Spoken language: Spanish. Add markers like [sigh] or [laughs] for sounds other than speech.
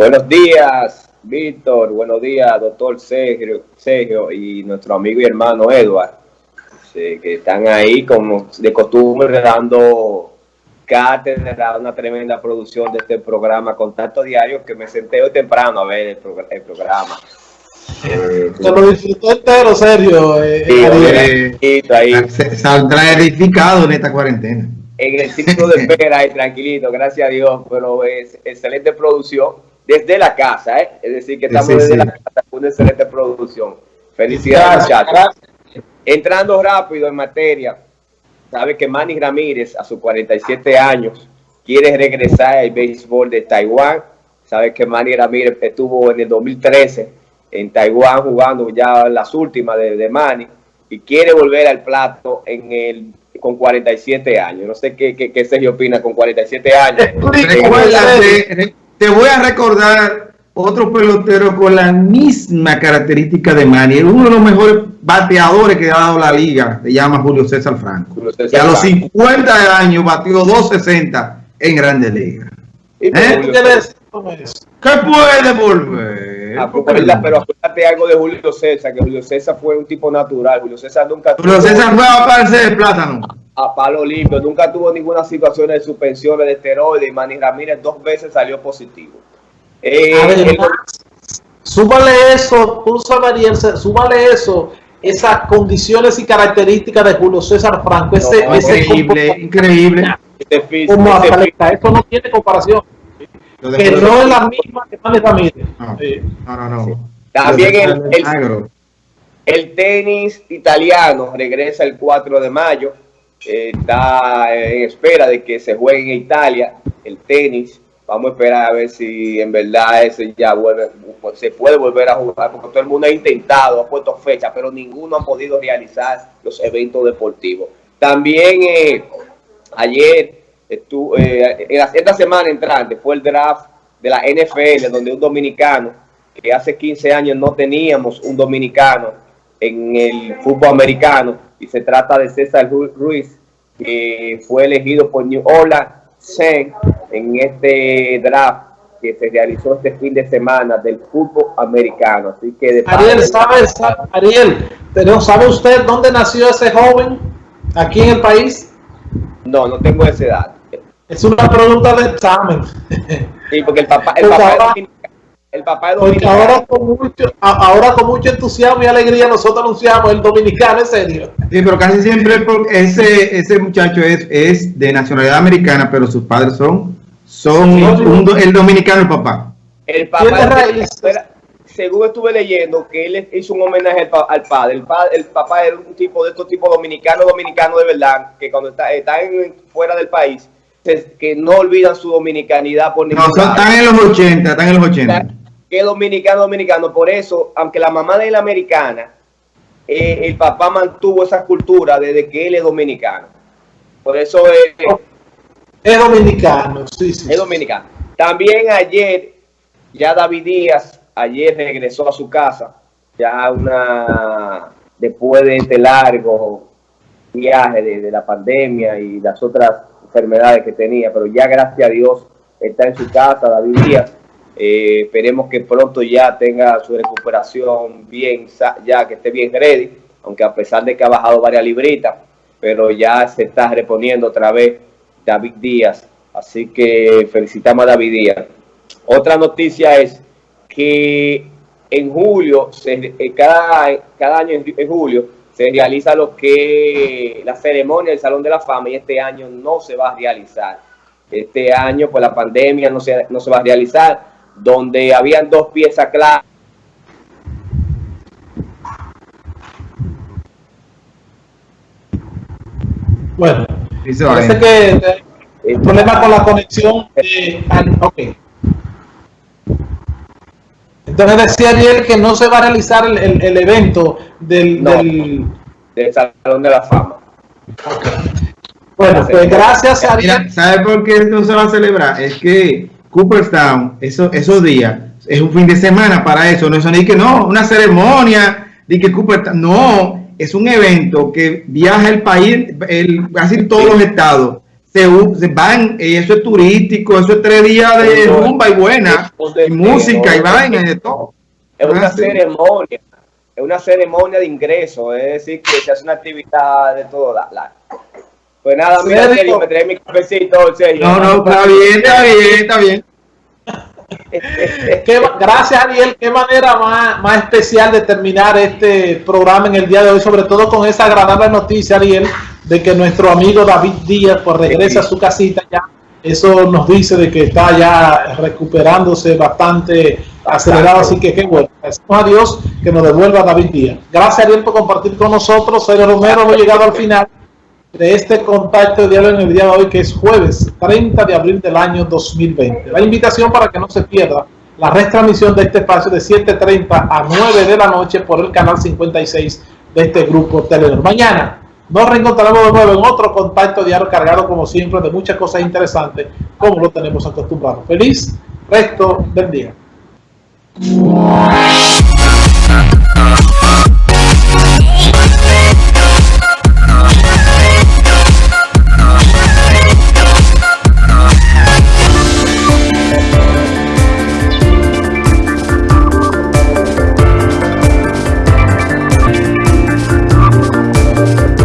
Buenos días, Víctor. Buenos días, doctor Sergio, Sergio y nuestro amigo y hermano Edward, que están ahí como de costumbre dando cátedra, una tremenda producción de este programa Contacto Diario, que me senté hoy temprano a ver el, programa. Eh, Se lo disfrutó entero, Sergio. Eh, ahí. Saldrá edificado en esta cuarentena. En el ciclo de espera, tranquilito, gracias a Dios, pero es excelente producción desde la casa, ¿eh? es decir, que estamos desde la casa con una excelente producción. Felicidades, muchachos. Entrando rápido en materia, sabe que Manny Ramírez, a sus 47 años, quiere regresar al béisbol de Taiwán. Sabe que Manny Ramírez estuvo en el 2013 en Taiwán jugando ya las últimas de, de Manny y quiere volver al plato en el con 47 años. No sé qué, qué, qué Sergio opina con 47 años te voy a recordar otro pelotero con la misma característica de Manny, uno de los mejores bateadores que ha dado la liga, se llama Julio César Franco. y a los 50 años batió 260 en Grandes Ligas. ¿Eh? ¿Qué puede volver? Ah, pues, pero acuérdate algo de Julio César, que Julio César fue un tipo natural. Julio César nunca Julio César fue a aparecer de plátano a palo limpio, nunca tuvo ninguna situación de suspensiones de esteroides y Manny Ramírez dos veces salió positivo. Eh, súbale eso, tú sabes, súbale eso, esas condiciones y características de Julio César Franco, ese, increíble, increíble. como eso no tiene comparación. Que no es la misma que Manny Ramírez. No, no, no. También el, el tenis italiano regresa el 4 de mayo está en espera de que se juegue en Italia el tenis. Vamos a esperar a ver si en verdad ese ya vuelve, se puede volver a jugar, porque todo el mundo ha intentado, ha puesto fecha, pero ninguno ha podido realizar los eventos deportivos. También eh, ayer, estuvo, eh, esta semana entrante, fue el draft de la NFL, donde un dominicano, que hace 15 años no teníamos un dominicano en el fútbol americano, y se trata de César Ruiz, que fue elegido por New Orleans Saints en este draft que se realizó este fin de semana del fútbol americano. Así que Ariel, ¿sabe, Ariel, pero ¿sabe usted dónde nació ese joven aquí en el país? No, no tengo esa edad. Es una pregunta de examen. Sí, porque el papá, el papá el papá dominicano. Ahora con, mucho, ahora con mucho entusiasmo y alegría nosotros anunciamos el dominicano, en serio. Sí, pero casi siempre ese, ese muchacho es, es de nacionalidad americana, pero sus padres son, son el dominicano, el papá. El papá, según estuve leyendo, que él hizo un homenaje al, padre. El, padre. el papá era un tipo de estos tipos dominicanos, dominicanos de verdad, que cuando está, están fuera del país, que no olvidan su dominicanidad por ningún No, están en los 80, están en los 80 que dominicano, dominicano. Por eso, aunque la mamá de la americana, eh, el papá mantuvo esa cultura desde que él es dominicano. Por eso es... Es dominicano, sí, sí. Es dominicano. También ayer, ya David Díaz, ayer regresó a su casa, ya una... Después de este largo viaje de, de la pandemia y las otras enfermedades que tenía, pero ya gracias a Dios está en su casa, David Díaz, eh, esperemos que pronto ya tenga su recuperación bien, ya que esté bien ready, aunque a pesar de que ha bajado varias libritas, pero ya se está reponiendo otra vez David Díaz. Así que felicitamos a David Díaz. Otra noticia es que en julio, eh, cada, cada año en, julio, se realiza lo que la ceremonia del Salón de la Fama y este año no se va a realizar. Este año, pues la pandemia no se, no se va a realizar donde habían dos piezas claras. Bueno, parece que el problema con la conexión. Eh, ok. Entonces decía Ariel que no se va a realizar el, el, evento del, del... Salón de la Fama. Bueno, pues gracias a Ariel. ¿Sabe por qué no se va a celebrar? Es que Cooperstown, eso, esos días, es un fin de semana para eso, no es ni que no, una ceremonia, que Cooperstown, no, es un evento que viaja el país, el, casi todos los estados, se, van, eso es turístico, eso es tres días de rumba y buena, y música y vaina y de todo. Es una ceremonia, es una ceremonia de ingreso, es decir, que se hace una actividad de todo. La, Pues nada, mira, serio, me trae mi cafecito, en serio. No, no, está bien, está bien, está bien. [laughs] gracias Ariel, qué manera más, más especial de terminar este programa en el día de hoy, sobre todo con esa agradable noticia Ariel, de que nuestro amigo David Díaz pues regresa a su casita ya. Eso nos dice de que está ya recuperándose bastante acelerado, así que qué bueno. Agradecemos a Dios que nos devuelva David Díaz. Gracias Ariel por compartir con nosotros. Soy Romero, hemos llegado al final de este contacto diario en el día de hoy, que es jueves 30 de abril del año 2020. La invitación para que no se pierda la retransmisión de este espacio de 7.30 a 9 de la noche por el canal 56 de este grupo Telenor. Mañana nos reencontraremos de nuevo en otro contacto diario cargado, como siempre, de muchas cosas interesantes, como lo tenemos acostumbrado. Feliz resto del día.